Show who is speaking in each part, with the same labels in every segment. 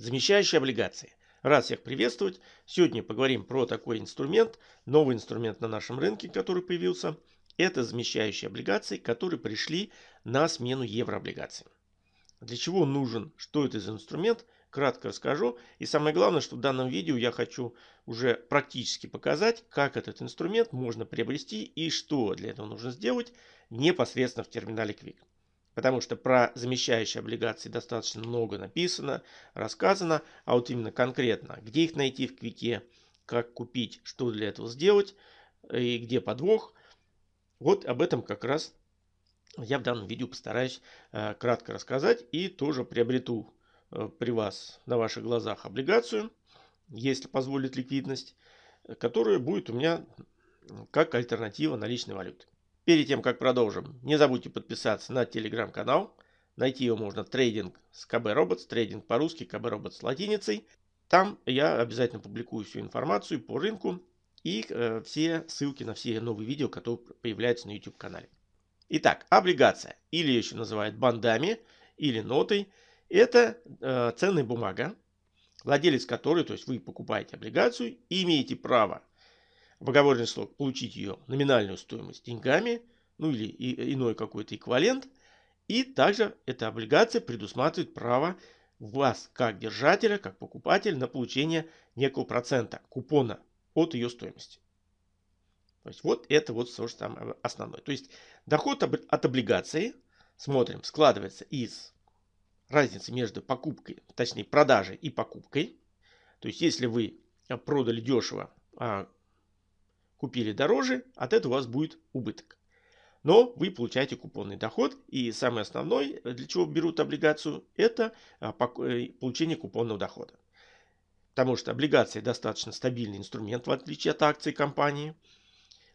Speaker 1: Замещающие облигации. Рад всех приветствовать. Сегодня поговорим про такой инструмент, новый инструмент на нашем рынке, который появился. Это замещающие облигации, которые пришли на смену еврооблигациям. Для чего он нужен, что это за инструмент, кратко расскажу. И самое главное, что в данном видео я хочу уже практически показать, как этот инструмент можно приобрести и что для этого нужно сделать непосредственно в терминале Quick. Потому что про замещающие облигации достаточно много написано, рассказано, а вот именно конкретно, где их найти в Квике, как купить, что для этого сделать и где подвох, вот об этом как раз я в данном видео постараюсь э, кратко рассказать и тоже приобрету э, при вас на ваших глазах облигацию, если позволит ликвидность, которая будет у меня как альтернатива наличной валюты. Перед тем, как продолжим, не забудьте подписаться на телеграм-канал. Найти его можно трейдинг с КБ Robots, трейдинг по-русски, КБ Robots с латиницей. Там я обязательно публикую всю информацию по рынку и э, все ссылки на все новые видео, которые появляются на YouTube канале. Итак, облигация, или еще называют бандами, или нотой, это э, ценная бумага, владелец которой, то есть вы покупаете облигацию имеете право в оговоренный срок получить ее номинальную стоимость деньгами, ну или иной какой-то эквивалент. И также эта облигация предусматривает право вас, как держателя, как покупателя, на получение некого процента купона от ее стоимости. То есть вот это вот что самое основное. То есть доход от облигации, смотрим, складывается из разницы между покупкой, точнее продажей и покупкой. То есть если вы продали дешево, а купили дороже, от этого у вас будет убыток. Но вы получаете купонный доход. И самый основной, для чего берут облигацию, это а, э, получение купонного дохода. Потому что облигация достаточно стабильный инструмент, в отличие от акций компании.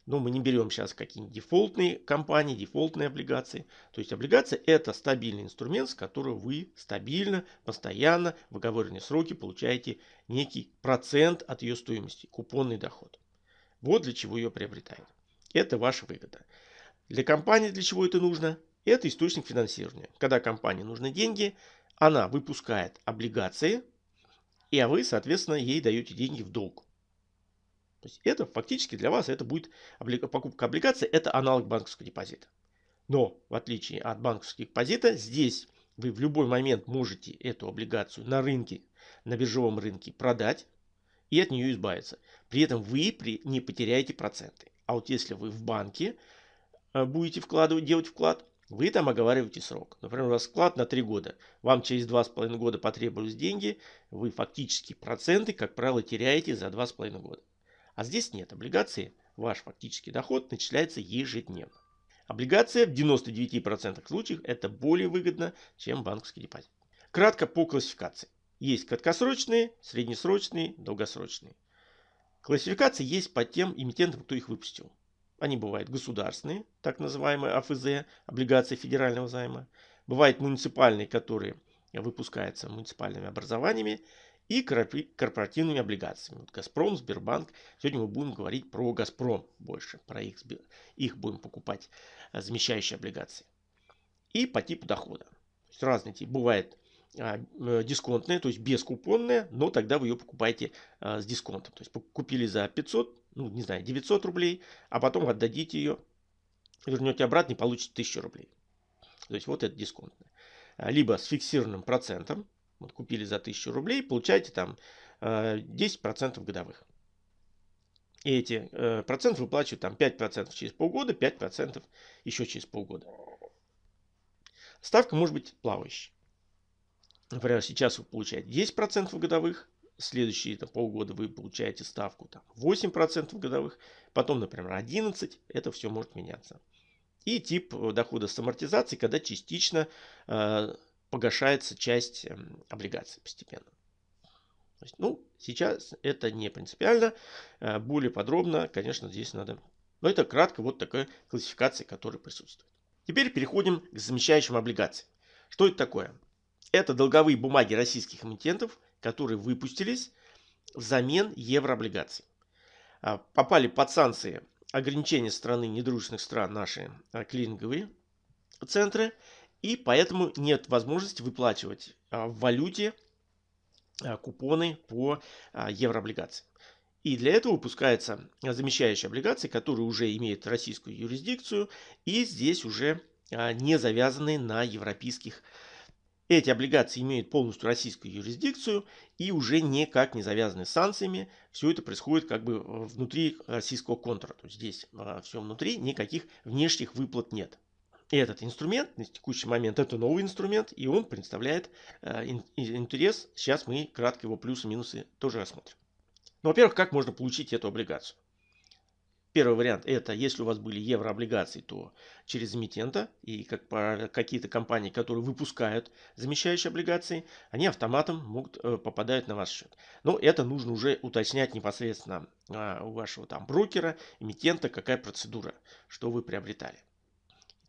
Speaker 1: Но мы не берем сейчас какие-нибудь дефолтные компании, дефолтные облигации. То есть облигация это стабильный инструмент, с которого вы стабильно, постоянно в оговоренные сроки получаете некий процент от ее стоимости, купонный доход. Вот для чего ее приобретают. Это ваша выгода. Для компании для чего это нужно? Это источник финансирования. Когда компании нужны деньги, она выпускает облигации, и а вы, соответственно, ей даете деньги в долг. То есть это фактически для вас это будет покупка облигаций, это аналог банковского депозита. Но в отличие от банковского депозита, здесь вы в любой момент можете эту облигацию на рынке, на биржевом рынке продать и от нее избавиться. При этом вы не потеряете проценты. А вот если вы в банке э, будете вкладывать, делать вклад, вы там оговариваете срок. Например, у вас вклад на 3 года. Вам через 2,5 года потребовались деньги. Вы фактически проценты, как правило, теряете за 2,5 года. А здесь нет. Облигации, ваш фактический доход начисляется ежедневно. Облигация в 99% случаев это более выгодно, чем банковский депозит. Кратко по классификации. Есть краткосрочные, среднесрочные, долгосрочные. Классификации есть по тем эмитентам, кто их выпустил. Они бывают государственные, так называемые АФЗ, облигации федерального займа. Бывают муниципальные, которые выпускаются муниципальными образованиями. И корпоративными облигациями. Вот Газпром, Сбербанк. Сегодня мы будем говорить про Газпром больше. Про их, их будем покупать э, замещающие облигации. И по типу дохода. То есть разные типы. Бывает дисконтная, то есть бескупонная, но тогда вы ее покупаете а, с дисконтом. То есть купили за 500, ну не знаю, 900 рублей, а потом отдадите ее, вернете обратно и получите 1000 рублей. То есть вот это дисконтная. А, либо с фиксированным процентом, вот купили за 1000 рублей, получаете там 10% годовых. И эти э, проценты выплачивают там 5% через полгода, 5% еще через полгода. Ставка может быть плавающей. Например, сейчас вы получаете 10% годовых, следующие там, полгода вы получаете ставку там, 8% годовых, потом, например, 11%, это все может меняться. И тип э, дохода с амортизацией, когда частично э, погашается часть э, облигаций постепенно. То есть, ну, сейчас это не принципиально. Э, более подробно, конечно, здесь надо... Но это кратко вот такая классификация, которая присутствует. Теперь переходим к замещающим облигациям. Что это такое? Это долговые бумаги российских эмитентов, которые выпустились взамен еврооблигаций. А, попали под санкции ограничения страны недружественных стран наши а, клининговые центры. И поэтому нет возможности выплачивать а, в валюте купоны по еврооблигациям. И для этого выпускаются замещающие облигации, которые уже имеют российскую юрисдикцию и здесь уже не завязаны на европейских эти облигации имеют полностью российскую юрисдикцию и уже никак не завязаны с санкциями. Все это происходит как бы внутри российского контура. То есть здесь а, все внутри, никаких внешних выплат нет. И этот инструмент на текущий момент это новый инструмент, и он представляет а, интерес. Сейчас мы кратко его плюсы и минусы тоже рассмотрим. Ну, во-первых, как можно получить эту облигацию? Первый вариант это, если у вас были еврооблигации, то через эмитента и как какие-то компании, которые выпускают замещающие облигации, они автоматом могут э, попадать на ваш счет. Но это нужно уже уточнять непосредственно а, у вашего там брокера, эмитента, какая процедура, что вы приобретали.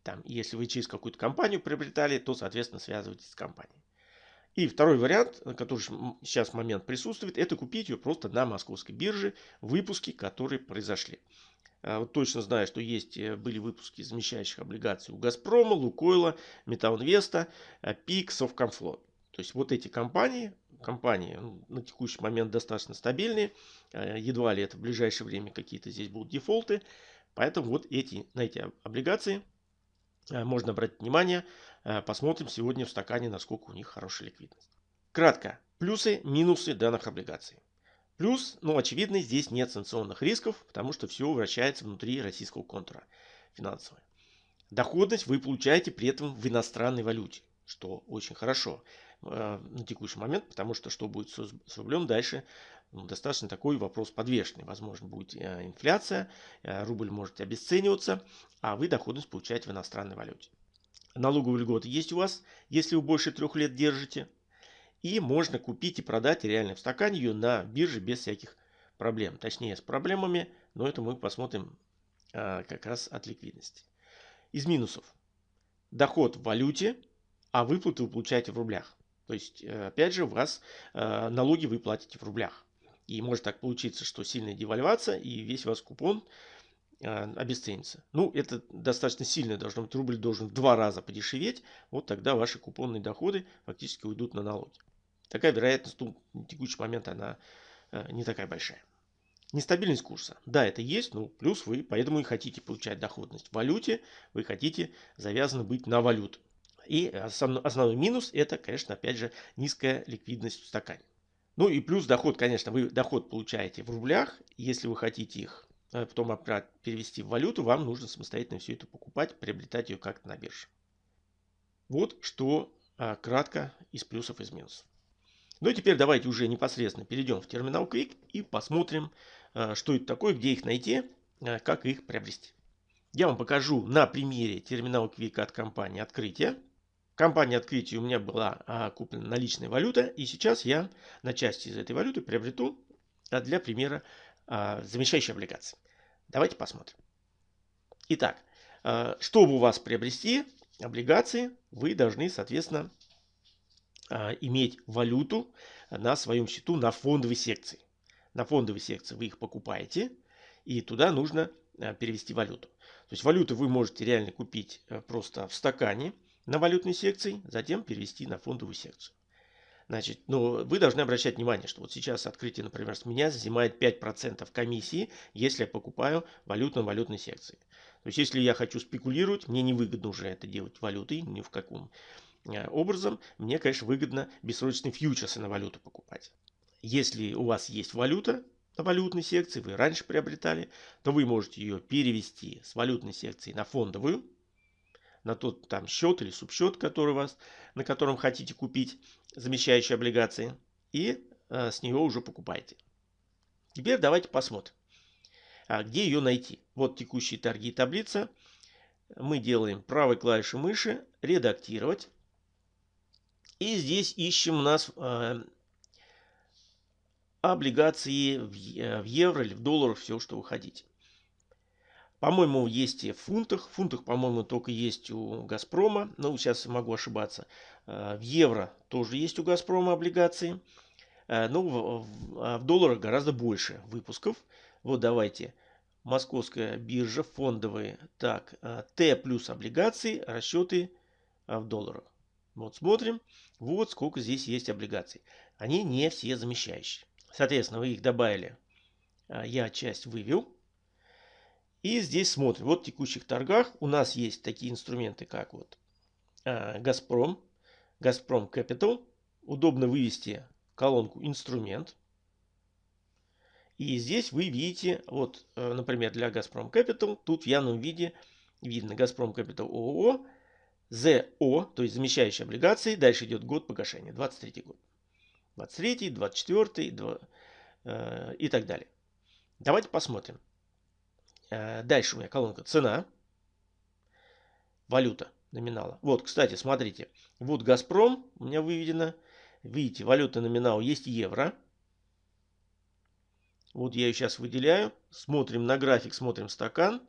Speaker 1: Там, если вы через какую-то компанию приобретали, то, соответственно, связывайтесь с компанией. И второй вариант, который сейчас момент присутствует, это купить ее просто на московской бирже, выпуски, которые произошли. А, вот точно знаю, что есть, э, были выпуски замещающих облигаций у Газпрома, Лукойла, Металлинвеста, э, ПИК, Совкомфлот. То есть вот эти компании, компании ну, на текущий момент достаточно стабильные. Э, едва ли это в ближайшее время какие-то здесь будут дефолты. Поэтому вот эти, на эти облигации можно обратить внимание. Посмотрим сегодня в стакане, насколько у них хорошая ликвидность. Кратко. Плюсы, минусы данных облигаций. Плюс, ну, очевидно, здесь нет санкционных рисков, потому что все вращается внутри российского контура финансового. Доходность вы получаете при этом в иностранной валюте, что очень хорошо э, на текущий момент, потому что что будет с, рублем дальше, ну, достаточно такой вопрос подвешенный. Возможно, будет э, инфляция, э, рубль может обесцениваться, а вы доходность получаете в иностранной валюте. Налоговые льготы есть у вас, если вы больше трех лет держите. И можно купить и продать реально в стакане ее на бирже без всяких проблем. Точнее с проблемами, но это мы посмотрим а, как раз от ликвидности. Из минусов. Доход в валюте, а выплаты вы получаете в рублях. То есть, э, опять же, у вас э, налоги вы платите в рублях. И может так получиться, что сильная девальвация и весь ваш купон э, обесценится. Ну, это достаточно сильно должно быть. Рубль должен в два раза подешеветь. Вот тогда ваши купонные доходы фактически уйдут на налоги. Такая вероятность ну, на текущий момент она э, не такая большая. Нестабильность курса. Да, это есть, но плюс вы поэтому и хотите получать доходность в валюте, вы хотите завязаны быть на валюту. И основной минус это, конечно, опять же, низкая ликвидность в стакане. Ну и плюс доход, конечно, вы доход получаете в рублях. Если вы хотите их э, потом перевести в валюту, вам нужно самостоятельно все это покупать, приобретать ее как-то на бирже. Вот что а, кратко из плюсов и из минусов. Ну и теперь давайте уже непосредственно перейдем в терминал Quick и посмотрим, э, что это такое, где их найти, э, как их приобрести. Я вам покажу на примере терминала Quick от компании Открытие. В компании Открытие у меня была а, куплена наличная валюта, и сейчас я на части из этой валюты приобрету а, для примера а, замещающие облигации. Давайте посмотрим. Итак, чтобы у вас приобрести облигации, вы должны, соответственно, а, иметь валюту на своем счету на фондовой секции. На фондовой секции вы их покупаете, и туда нужно а, перевести валюту. То есть валюту вы можете реально купить э, просто в стакане на валютной секции, затем перевести на фондовую секцию. Значит, но вы должны обращать внимание, что вот сейчас открытие, например, с меня занимает 5% комиссии, если я покупаю валюту на валютной секции. То есть, если я хочу спекулировать, мне невыгодно уже это делать валютой, ни в каком Э, образом, мне, конечно, выгодно бессрочные фьючерсы на валюту покупать. Если у вас есть валюта на валютной секции, вы раньше приобретали, то вы можете ее перевести с валютной секции на фондовую, на тот там счет или субсчет, который у вас, на котором хотите купить замещающие облигации, и э, с нее уже покупаете. Теперь давайте посмотрим, а где ее найти. Вот текущие торги таблица. Мы делаем правой клавишей мыши «Редактировать». И здесь ищем у нас э, облигации в, в евро или в долларах, все, что вы хотите. По-моему, есть и в фунтах. В фунтах, по-моему, только есть у Газпрома. Ну, сейчас могу ошибаться. Э, в евро тоже есть у Газпрома облигации. Э, ну, в, а в долларах гораздо больше выпусков. Вот давайте. Московская биржа, фондовые. Так, э, Т плюс облигации, расчеты в долларах. Вот смотрим. Вот сколько здесь есть облигаций. они не все замещающие. Соответственно, вы их добавили. Я часть вывел. И здесь смотрим. Вот в текущих торгах у нас есть такие инструменты, как вот а, Газпром, Газпром Capital. Удобно вывести колонку инструмент. И здесь вы видите, вот, э, например, для Газпром Capital, тут в явном виде видно Газпром Capital ООО, ЗО, то есть замещающие облигации. Дальше идет год погашения, 23 год. 23, 24 2, э, и так далее. Давайте посмотрим. Э, дальше у меня колонка цена, валюта номинала. Вот, кстати, смотрите. Вот Газпром у меня выведено. Видите, валюта номинал есть евро. Вот я ее сейчас выделяю. Смотрим на график, смотрим стакан.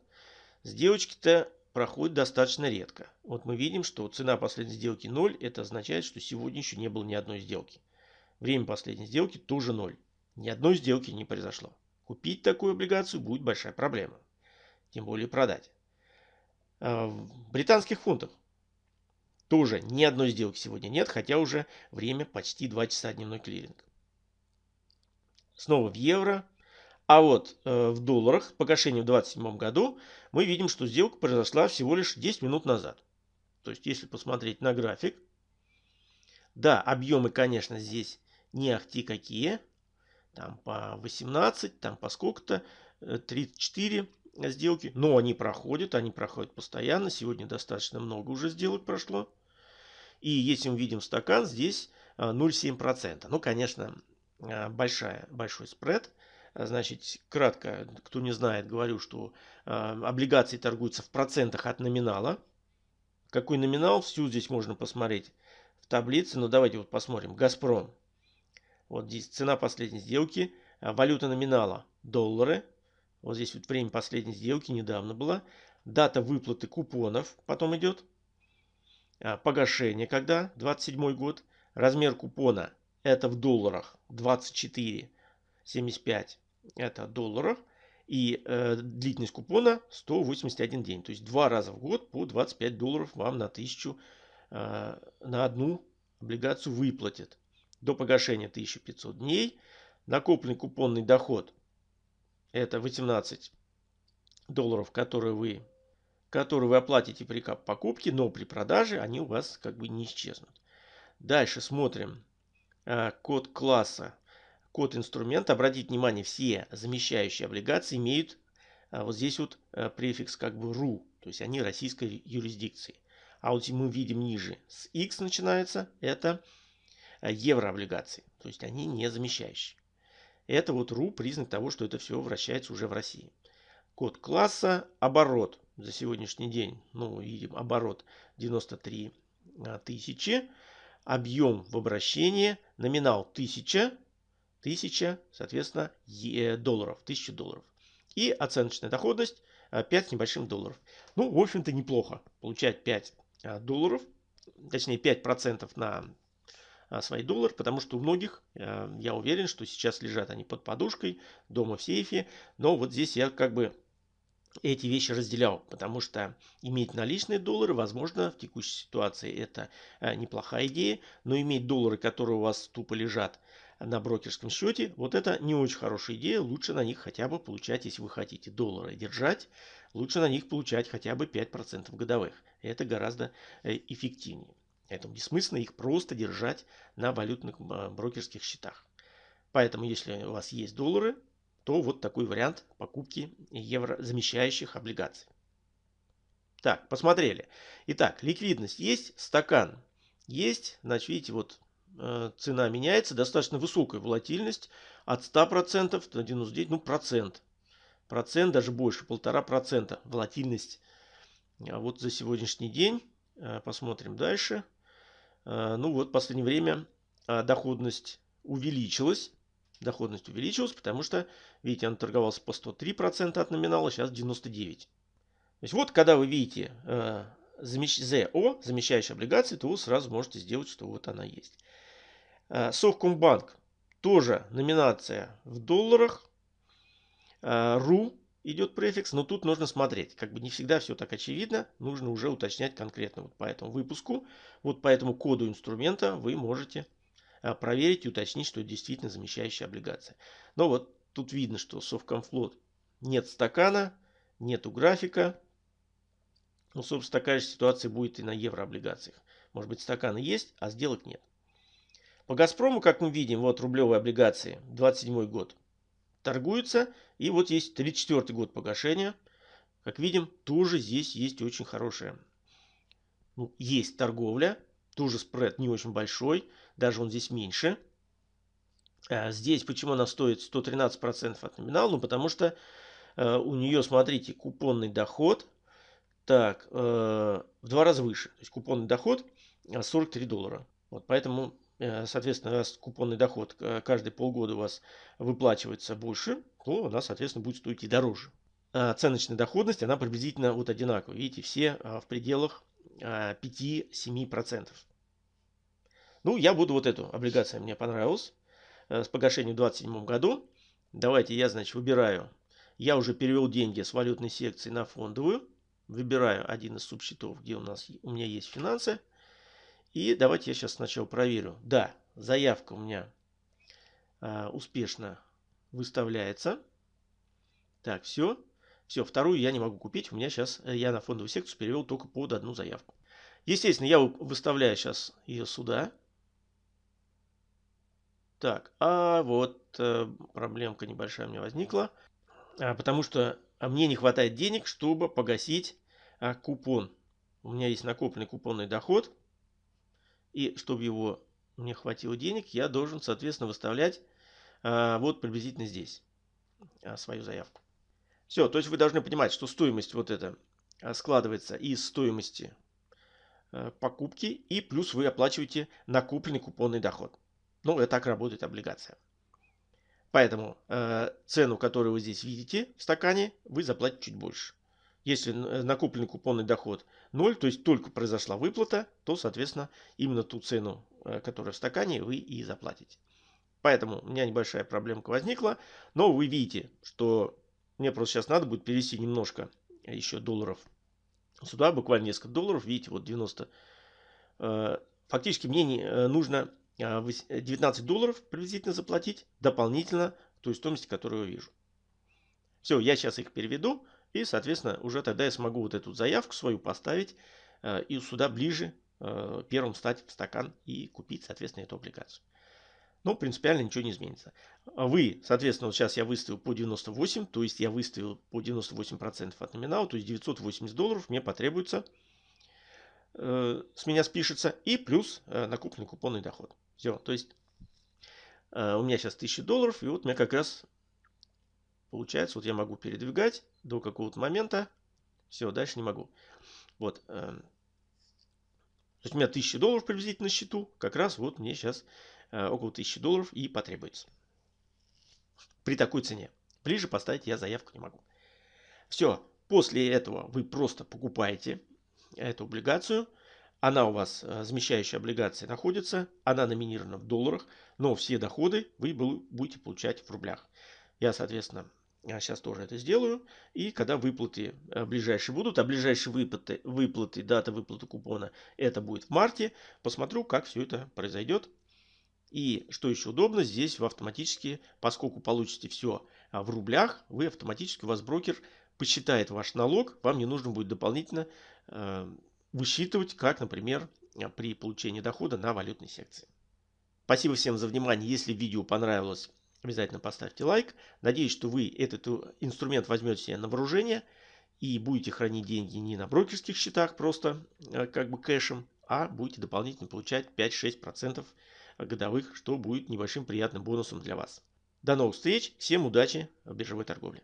Speaker 1: Сделочки-то проходят достаточно редко. Вот мы видим, что цена последней сделки 0. Это означает, что сегодня еще не было ни одной сделки. Время последней сделки тоже 0. Ни одной сделки не произошло. Купить такую облигацию будет большая проблема. Тем более продать. А, в британских фунтах тоже ни одной сделки сегодня нет, хотя уже время почти 2 часа дневной клиринг. Снова в евро. А вот э, в долларах по гашению в 2027 году мы видим, что сделка произошла всего лишь 10 минут назад. То есть, если посмотреть на график, да, объемы, конечно, здесь не ахти какие. Там по 18, там по сколько-то, 34 э, сделки. Но они проходят, они проходят постоянно. Сегодня достаточно много уже сделок прошло. И если мы видим стакан, здесь 0,7%. Э, ну, конечно, э, большая, большой спред. Значит, кратко, кто не знает, говорю, что облигации торгуются в процентах от номинала. Какой номинал, всю здесь можно посмотреть в таблице. Но давайте вот посмотрим. Газпром вот здесь цена последней сделки, а, валюта номинала доллары. Вот здесь вот время последней сделки недавно была. Дата выплаты купонов потом идет. А, погашение когда? 27 год. Размер купона это в долларах 24,75 это долларов. И э, длительность купона 181 день. То есть два раза в год по 25 долларов вам на тысячу э, на одну облигацию выплатят до погашения 1500 дней. Накопленный купонный доход это 18 долларов, которые вы, которые вы оплатите при покупке, но при продаже они у вас как бы не исчезнут. Дальше смотрим а, код класса, код инструмента. Обратите внимание, все замещающие облигации имеют а, вот здесь вот а, префикс как бы RU, то есть они российской юрисдикции. А вот мы видим ниже с X начинается, это еврооблигаций. То есть они не замещающие. Это вот РУ признак того, что это все вращается уже в России. Код класса, оборот за сегодняшний день. Ну, видим, оборот 93 э, тысячи. Объем в обращении, номинал 1000, 1000, соответственно, долларов, 1000 долларов. И оценочная доходность 5 э, с небольшим долларов. Ну, в общем-то, неплохо получать 5 долларов, точнее 5% на а, свои доллары, потому что у многих, э, я уверен, что сейчас лежат они под подушкой, дома в сейфе, но вот здесь я как бы эти вещи разделял, потому что иметь наличные доллары, возможно, в текущей ситуации это э, неплохая идея, но иметь доллары, которые у вас тупо лежат на брокерском счете, вот это не очень хорошая идея, лучше на них хотя бы получать, если вы хотите доллары держать, лучше на них получать хотя бы 5% годовых. Это гораздо э, эффективнее. Поэтому бессмысленно их просто держать на валютных а, брокерских счетах. Поэтому, если у вас есть доллары, то вот такой вариант покупки евро замещающих облигаций. Так, посмотрели. Итак, ликвидность есть, стакан есть. Значит, видите, вот э, цена меняется, достаточно высокая волатильность от 100% до 99%, ну процент. Процент, даже больше, полтора процента волатильность. А вот за сегодняшний день. Э, посмотрим дальше. А, ну вот, в последнее время а, доходность увеличилась. Доходность увеличилась, потому что, видите, он торговался по 103% от номинала, сейчас 99%. То есть вот, когда вы видите замещ... ЗО, замещающие облигации, то вы сразу можете сделать, что вот она есть. Совкомбанк, тоже номинация в долларах. РУ идет префикс, но тут нужно смотреть. Как бы не всегда все так очевидно, нужно уже уточнять конкретно вот по этому выпуску. Вот по этому коду инструмента вы можете проверить и уточнить, что это действительно замещающая облигация. Но вот тут видно, что Совкомфлот нет стакана, нету графика. Ну, собственно, такая же ситуация будет и на еврооблигациях. Может быть, стаканы есть, а сделок нет. По «Газпрому», как мы видим, вот рублевые облигации, 27 год, торгуются. И вот есть 34 год погашения. Как видим, тоже здесь есть очень хорошая. Ну, есть торговля. Тоже спред не очень большой. Даже он здесь меньше. А здесь почему она стоит 113% от номинала? Ну, потому что э, у нее, смотрите, купонный доход. Так, э, в два раза выше. То есть купонный доход 43 доллара. Вот поэтому Э, соответственно, раз купонный доход э, каждые полгода у вас выплачивается больше, то она, соответственно, будет стоить и дороже. А оценочная доходность, она приблизительно вот одинаковая. Видите, все а, в пределах 5-7%. А, ну, я буду вот эту облигацию, мне понравилась. Э, с погашением в 2027 году. Давайте я, значит, выбираю. Я уже перевел деньги с валютной секции на фондовую. Выбираю один из субсчетов, где у нас у меня есть финансы. И давайте я сейчас сначала проверю. Да, заявка у меня э, успешно выставляется. Так, все. Все, вторую я не могу купить. У меня сейчас, э, я на фондовую секцию перевел только под одну заявку. Естественно, я выставляю сейчас ее сюда. Так, а вот э, проблемка небольшая у меня возникла. А, потому что а мне не хватает денег, чтобы погасить а, купон. У меня есть накопленный купонный доход. И чтобы его мне хватило денег, я должен, соответственно, выставлять а, вот приблизительно здесь а, свою заявку. Все, то есть вы должны понимать, что стоимость вот эта а, складывается из стоимости а, покупки и плюс вы оплачиваете накопленный купонный доход. Ну, это так работает облигация. Поэтому э, цену, которую вы здесь видите в стакане, вы заплатите чуть больше. Если накопленный купонный доход 0, то есть только произошла выплата, то, соответственно, именно ту цену, э, которая в стакане, вы и заплатите. Поэтому у меня небольшая проблемка возникла. Но вы видите, что мне просто сейчас надо будет перевести немножко еще долларов сюда, буквально несколько долларов. Видите, вот 90. Э, фактически мне э, нужно 19 долларов приблизительно заплатить дополнительно той стоимости, которую я вижу. Все, я сейчас их переведу. И, соответственно, уже тогда я смогу вот эту заявку свою поставить э, и сюда ближе э, первым стать в стакан и купить, соответственно, эту облигацию. Но принципиально ничего не изменится. Вы, соответственно, вот сейчас я выставил по 98, то есть я выставил по 98% от номинала, то есть 980 долларов мне потребуется, э, с меня спишется, и плюс э, накопленный купонный доход. Все, то есть э, у меня сейчас 1000 долларов, и вот у меня как раз Получается, вот я могу передвигать до какого-то момента. Все, дальше не могу. Вот. Эм, то есть у меня 1000 долларов приблизительно на счету. Как раз вот мне сейчас э, около 1000 долларов и потребуется. При такой цене. Ближе поставить я заявку не могу. Все. После этого вы просто покупаете эту облигацию. Она у вас, э, замещающая облигация, находится. Она номинирована в долларах. Но все доходы вы будете получать в рублях. Я, соответственно, я сейчас тоже это сделаю. И когда выплаты э, ближайшие будут, а ближайшие выплаты, выплаты, дата выплаты купона, это будет в марте, посмотрю, как все это произойдет. И что еще удобно, здесь вы автоматически, поскольку получите все а, в рублях, вы автоматически, у вас брокер посчитает ваш налог, вам не нужно будет дополнительно э, высчитывать, как, например, при получении дохода на валютной секции. Спасибо всем за внимание. Если видео понравилось, Обязательно поставьте лайк. Надеюсь, что вы этот инструмент возьмете себе на вооружение и будете хранить деньги не на брокерских счетах просто э, как бы кэшем, а будете дополнительно получать 5-6% годовых, что будет небольшим приятным бонусом для вас. До новых встреч, всем удачи в биржевой торговле.